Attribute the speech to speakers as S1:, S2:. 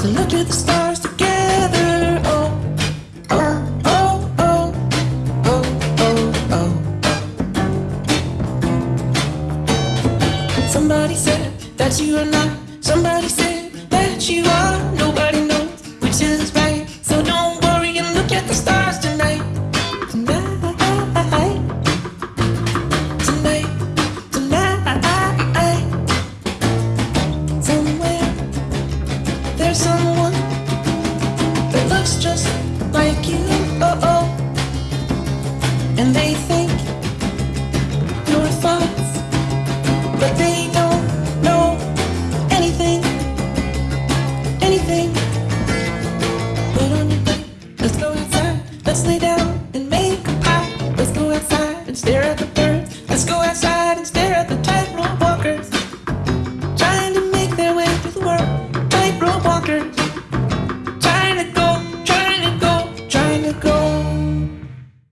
S1: To look at the stars together. Oh, oh, oh, oh, oh, oh, oh. Somebody said that you are not. Somebody said that you are. Nobody there's someone that looks just like you. Oh oh, and they think your thoughts, but they don't know anything, anything. Put on your coat, let's go outside, let's lay down and make a pie. Let's go outside and stare at the birds. Let's go outside walking